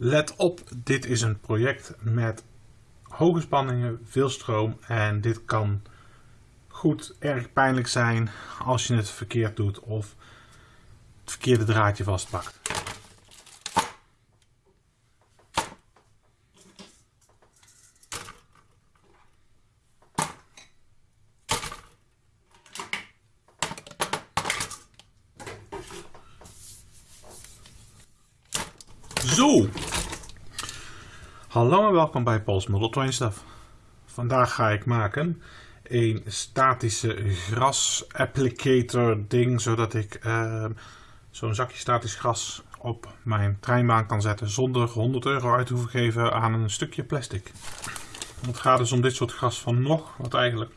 Let op, dit is een project met hoge spanningen, veel stroom en dit kan goed erg pijnlijk zijn als je het verkeerd doet of het verkeerde draadje vastpakt. Zo! Hallo en welkom bij Paul's Model Train Stuff. Vandaag ga ik maken een statische gras applicator ding, zodat ik ehm, zo'n zakje statisch gras op mijn treinbaan kan zetten zonder 100 euro uit te hoeven geven aan een stukje plastic. Het gaat dus om dit soort gras van nog, wat eigenlijk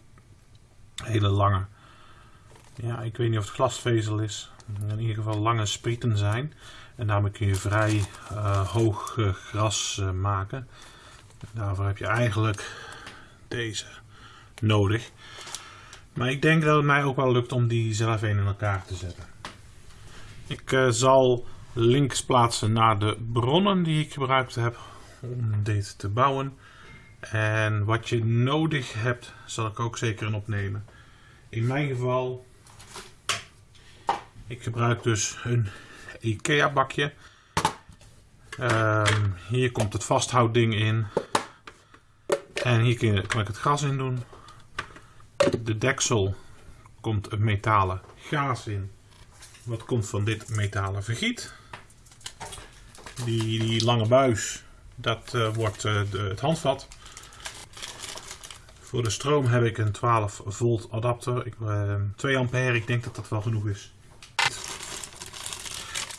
hele lange, ja ik weet niet of het glasvezel is, in ieder geval lange sprieten zijn. En daarmee kun je vrij uh, hoog uh, gras uh, maken. Daarvoor heb je eigenlijk deze nodig. Maar ik denk dat het mij ook wel lukt om die zelf een in elkaar te zetten. Ik zal links plaatsen naar de bronnen die ik gebruikt heb om dit te bouwen. En wat je nodig hebt, zal ik ook zeker in opnemen. In mijn geval, ik gebruik dus een IKEA bakje. Um, hier komt het vasthoudding in. En hier kan ik het gas in doen. De deksel komt een metalen gaas in. Wat komt van dit metalen vergiet. Die, die lange buis, dat uh, wordt de, het handvat. Voor de stroom heb ik een 12 volt adapter. Ik, uh, 2 ampère, ik denk dat dat wel genoeg is.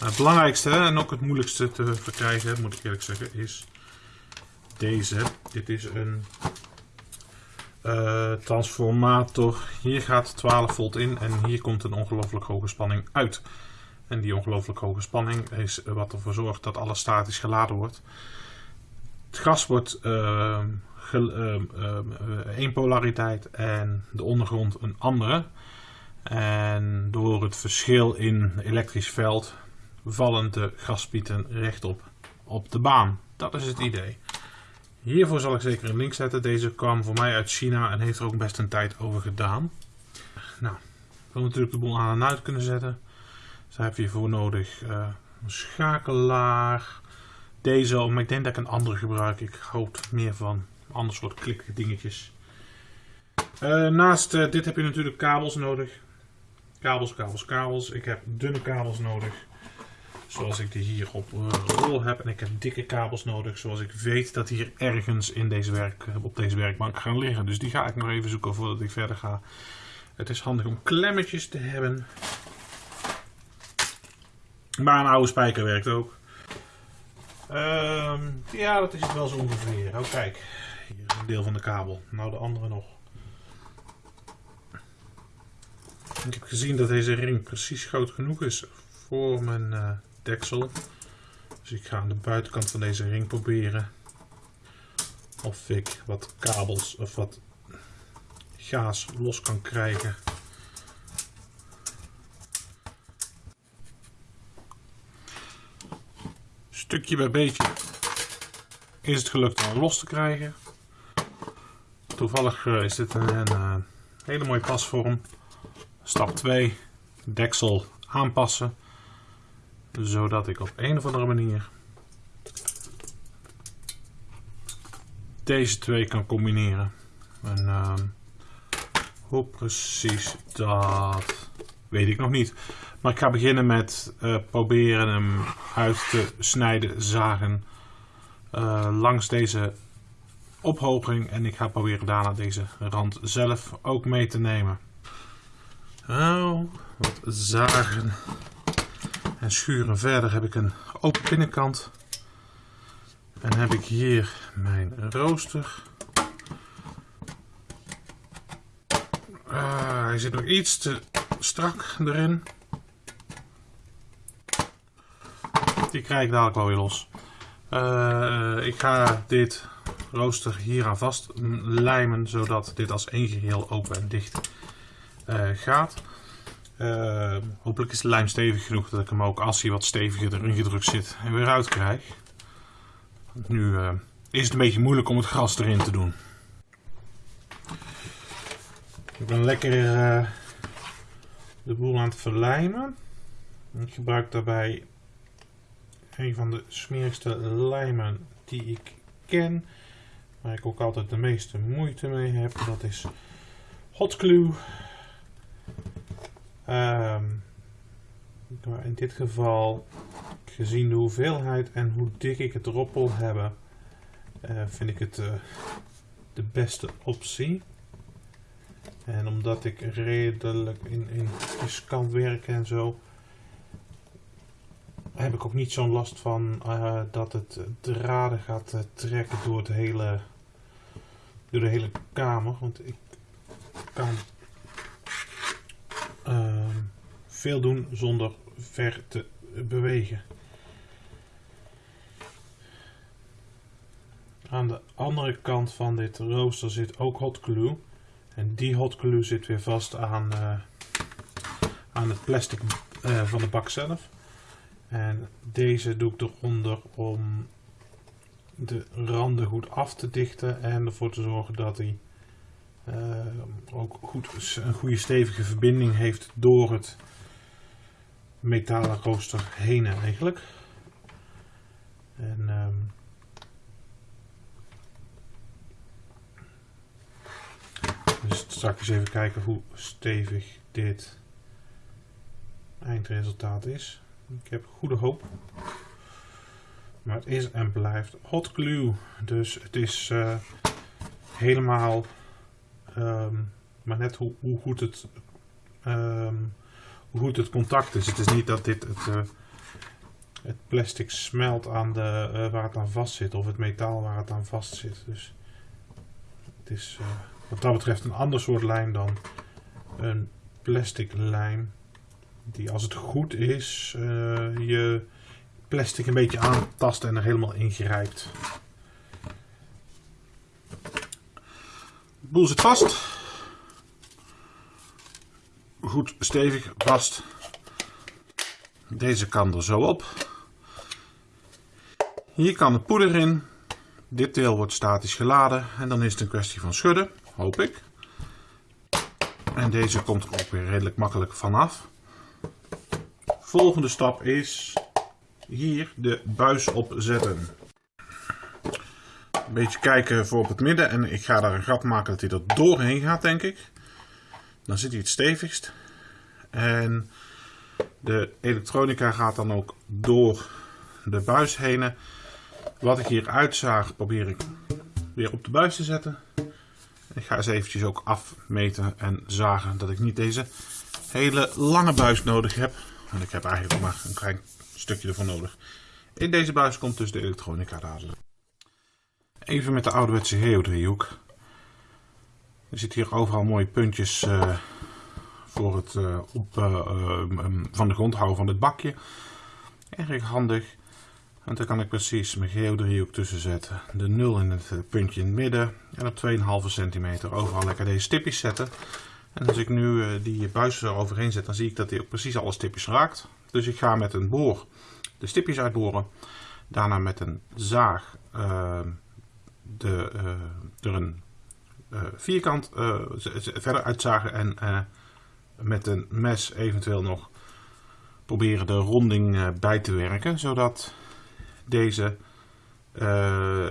Het belangrijkste en ook het moeilijkste te verkrijgen, moet ik eerlijk zeggen, is deze. Dit is een uh, transformator. Hier gaat 12 volt in en hier komt een ongelooflijk hoge spanning uit. En die ongelooflijk hoge spanning is wat ervoor zorgt dat alles statisch geladen wordt. Het gas wordt uh, één polariteit en de ondergrond een andere. En door het verschil in elektrisch veld vallen de gaspieten rechtop op de baan. Dat is het idee. Hiervoor zal ik zeker een link zetten. Deze kwam voor mij uit China en heeft er ook best een tijd over gedaan. Nou, ik wil natuurlijk de boel aan en uit kunnen zetten. Dus daar heb je voor nodig uh, een schakelaar. Deze, maar ik denk dat ik een andere gebruik. Ik houd meer van ander soort klik dingetjes. Uh, naast uh, dit heb je natuurlijk kabels nodig. Kabels, kabels, kabels. Ik heb dunne kabels nodig. Zoals ik die hier op rol heb. En ik heb dikke kabels nodig. Zoals ik weet dat hier ergens in deze werk, op deze werkbank gaan liggen. Dus die ga ik nog even zoeken voordat ik verder ga. Het is handig om klemmetjes te hebben. Maar een oude spijker werkt ook. Um, ja, dat is het wel zo ongeveer. Oh kijk, hier is een deel van de kabel. Nou de andere nog. Ik heb gezien dat deze ring precies groot genoeg is voor mijn uh, deksel. Dus ik ga aan de buitenkant van deze ring proberen of ik wat kabels of wat gaas los kan krijgen. Stukje bij beetje is het gelukt om los te krijgen. Toevallig eh, is dit een, een, eh, hele mooie pasvorm. Stap 2, deksel aanpassen zodat ik op een of andere manier deze twee kan combineren. En uh, hoe precies dat weet ik nog niet. Maar ik ga beginnen met uh, proberen hem uit te snijden, zagen uh, langs deze ophoging. En ik ga proberen daarna deze rand zelf ook mee te nemen. Oh, wat zagen. En schuren verder heb ik een open binnenkant. En heb ik hier mijn rooster. Uh, hij zit nog iets te strak erin. Die krijg ik dadelijk wel weer los. Uh, ik ga dit rooster hier aan vast lijmen, zodat dit als één geheel open en dicht uh, gaat. Uh, hopelijk is de lijm stevig genoeg dat ik hem ook als hij wat steviger erin gedrukt zit en weer uit krijg. Nu uh, is het een beetje moeilijk om het gras erin te doen. Ik ben lekker uh, de boel aan het verlijmen. Ik gebruik daarbij een van de smerigste lijmen die ik ken. Waar ik ook altijd de meeste moeite mee heb. Dat is Hot Glue. Um, in dit geval, gezien de hoeveelheid en hoe dik ik het erop wil hebben, uh, vind ik het uh, de beste optie. En omdat ik redelijk in, in kan werken en zo, heb ik ook niet zo'n last van uh, dat het draden gaat trekken door, de hele, door de hele kamer. Want ik kan ehm, veel doen zonder ver te bewegen. Aan de andere kant van dit rooster zit ook hot glue. En die hot glue zit weer vast aan, uh, aan het plastic uh, van de bak zelf. En deze doe ik eronder om de randen goed af te dichten en ervoor te zorgen dat hij uh, ook goed, een goede stevige verbinding heeft door het metalen rooster heen eigenlijk. En um, dus straks even kijken hoe stevig dit eindresultaat is. Ik heb goede hoop. Maar het is en blijft hot glue. Dus het is uh, helemaal um, maar net hoe, hoe goed het um, goed het contact is. Het is niet dat dit het, uh, het plastic smelt aan de, uh, waar het aan vast zit of het metaal waar het aan vast zit. Dus het is uh, wat dat betreft een ander soort lijm dan een plastic lijm. Die als het goed is je plastic een beetje aantast en er helemaal in grijpt. De boel zit vast goed stevig vast. Deze kan er zo op. Hier kan de poeder in. Dit deel wordt statisch geladen en dan is het een kwestie van schudden, hoop ik. En deze komt er ook weer redelijk makkelijk vanaf. Volgende stap is hier de buis opzetten. Een beetje kijken voor op het midden en ik ga daar een gat maken dat hij er doorheen gaat denk ik. Dan zit hij het stevigst. En de elektronica gaat dan ook door de buis heen. Wat ik hier uitzaag probeer ik weer op de buis te zetten. Ik ga eens eventjes ook afmeten en zagen dat ik niet deze hele lange buis nodig heb. Want ik heb eigenlijk maar een klein stukje ervan nodig. In deze buis komt dus de elektronica dadelijk. Even met de ouderwetse geodriehoek. Er zitten hier overal mooie puntjes uh, voor het uh, op, uh, van de grond houden van het bakje. Erg handig. En dan kan ik precies mijn geodriehoek tussen zetten. De 0 in het puntje in het midden. En op 2,5 centimeter overal lekker deze stipjes zetten. En als ik nu die buis er overheen zet, dan zie ik dat hij ook precies alle stipjes raakt. Dus ik ga met een boor de stipjes uitboren. Daarna met een zaag de, er een vierkant verder uitzagen en met een mes eventueel nog proberen de ronding bij te werken, zodat deze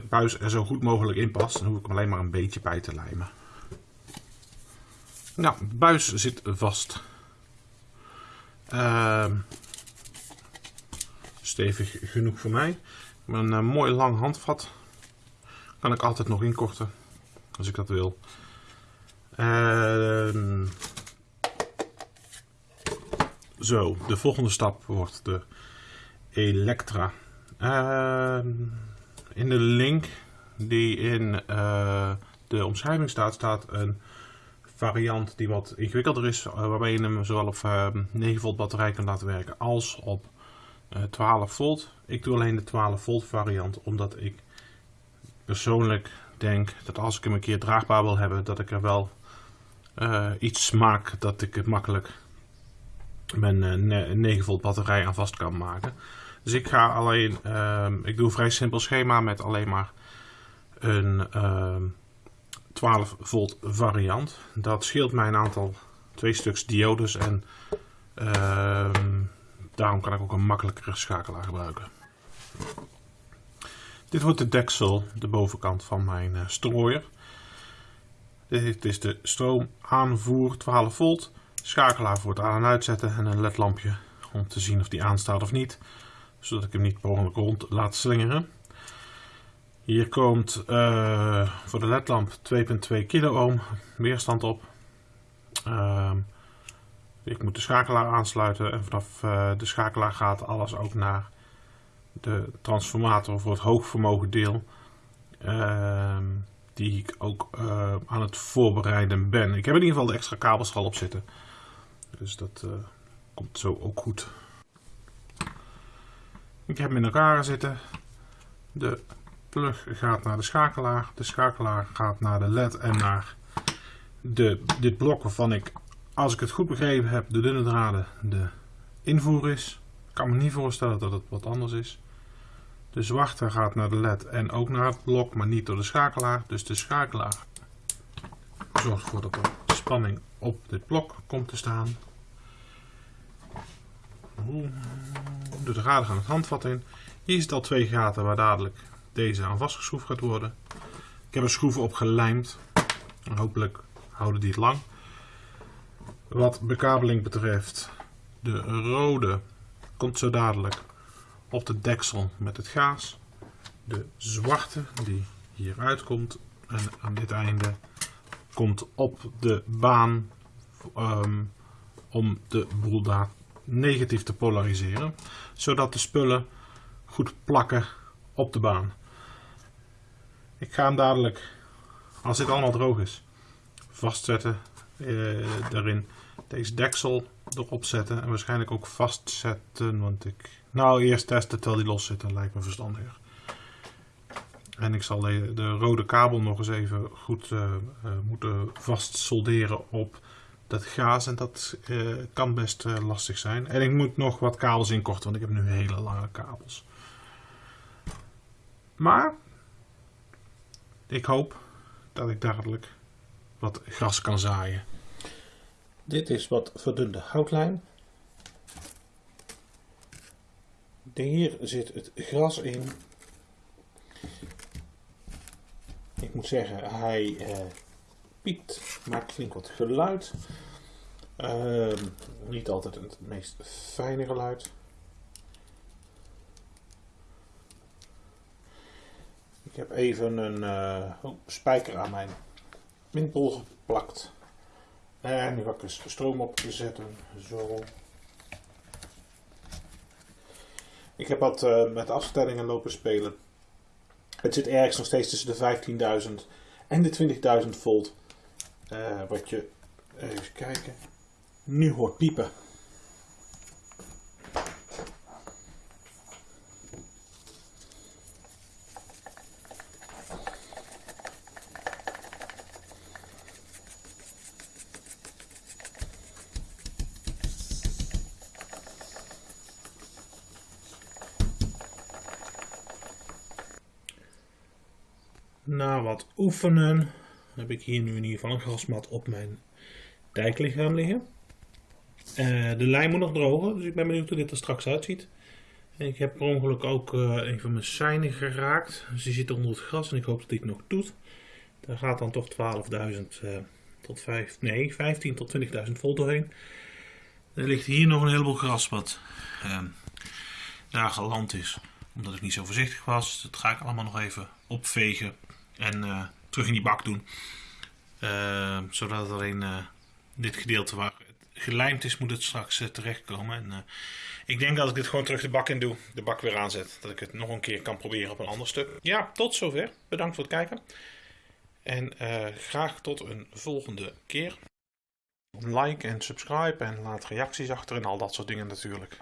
buis er zo goed mogelijk in past. Dan hoef ik hem alleen maar een beetje bij te lijmen. Nou, de buis zit vast. Ehm, stevig genoeg voor mij. Met een mooi lang handvat kan ik altijd nog inkorten als ik dat wil. Uh, zo, de volgende stap wordt de Electra. Uh, in de link die in uh, de omschrijving staat, staat een variant die wat ingewikkelder is, uh, waarbij je hem zowel op 9 volt batterij kan laten werken als op 12 volt. Ik doe alleen de 12 volt variant, omdat ik persoonlijk denk dat als ik hem een keer draagbaar wil hebben, dat ik er wel iets maak dat ik het makkelijk mijn uh, 9 volt batterij aan vast kan maken. Dus ik ga alleen, ehm, ik doe een vrij simpel schema met alleen maar een 12 ehm, volt variant. Dat scheelt mij een aantal, twee stuks diodes en ehm, daarom kan ik ook een makkelijkere schakelaar gebruiken. Dit wordt de deksel, de bovenkant van mijn uh, strooier. Dit is de stroomaanvoer 12 volt, schakelaar voor het aan- en uitzetten en een ledlampje om te zien of die aanstaat of niet. Zodat ik hem niet ongeluk rond laat slingeren. Hier komt uh, voor de ledlamp 2.2 kilo ohm weerstand op. Uh, ik moet de schakelaar aansluiten en vanaf uh, de schakelaar gaat alles ook naar de transformator voor het hoogvermogen deel. Ehm, die ik ook uh, aan het voorbereiden ben. Ik heb in ieder geval de extra kabels al op zitten. Dus dat uh, komt zo ook goed. Ik heb hem in elkaar zitten. De plug gaat naar de schakelaar. De schakelaar gaat naar de led en naar de, dit blok waarvan ik, als ik het goed begrepen heb, de dunne draden de invoer is. Ik kan me niet voorstellen dat het wat anders is. De zwarte gaat naar de led en ook naar het blok, maar niet door de schakelaar. Dus de schakelaar zorgt ervoor dat er spanning op dit blok komt te staan. De draden gaan het handvat in. Hier zit al twee gaten waar dadelijk deze aan vastgeschroefd gaat worden. Ik heb er schroeven op gelijmd. En hopelijk houden die het lang. Wat bekabeling betreft, de rode komt zo dadelijk op de deksel met het gaas. De zwarte die hier uitkomt en aan dit einde komt op de baan um, om de boel daar negatief te polariseren. Zodat de spullen goed plakken op de baan. Ik ga hem dadelijk, als dit allemaal droog is, vastzetten uh, daarin. Deze deksel erop zetten en waarschijnlijk ook vastzetten. Want ik, nou eerst testen terwijl die los zit, dat lijkt me verstandiger. En ik zal de, de rode kabel nog eens even goed uh, uh, moeten vast solderen op dat gaas. En dat uh, kan best lastig zijn. En ik moet nog wat kabels inkorten, want ik heb nu hele lange kabels. Maar ik hoop dat ik dadelijk wat gras kan zaaien. Dit is wat verdunde houtlijn. Hier zit het gras in. Ik moet zeggen, hij eh, piept, maakt flink wat geluid. Uh, niet altijd het meest fijne geluid. Ik heb even een uh, oh, spijker aan mijn windbol geplakt. En nu ga ik eens stroom op zetten. Zo. Ik heb wat uh, met afstellingen lopen spelen. Het zit ergens nog steeds tussen de 15.000 en de 20.000 volt. Uh, wat je, even kijken, nu hoort piepen. Na wat oefenen heb ik hier nu in ieder geval een grasmat op mijn dijklichaam liggen. Uh, de lijn moet nog drogen, dus ik ben benieuwd hoe dit er straks uitziet. Ik heb per ongeluk ook uh, een van mijn seinen geraakt. Dus die zit onder het gras en ik hoop dat het nog doet. Daar gaat dan toch 12.000 uh, tot 5, nee, 15 tot 20.000 volt doorheen. Er ligt hier nog een heleboel gras wat daar geland is. Omdat ik niet zo voorzichtig was. Dat ga ik allemaal nog even opvegen en uh, terug in die bak doen. Uh, zodat alleen uh, dit gedeelte waar het gelijmd is, moet het straks terechtkomen. En, ik denk dat ik dit gewoon terug de bak in doe, de bak weer aanzet. Dat ik het nog een keer kan proberen op een ander stuk. Ja, tot zover. Bedankt voor het kijken. En graag tot een volgende keer. Like en subscribe en laat reacties achter en al dat soort dingen natuurlijk.